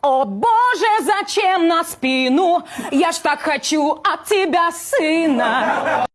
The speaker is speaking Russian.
О боже, зачем на спину? Я ж так хочу от тебя сына.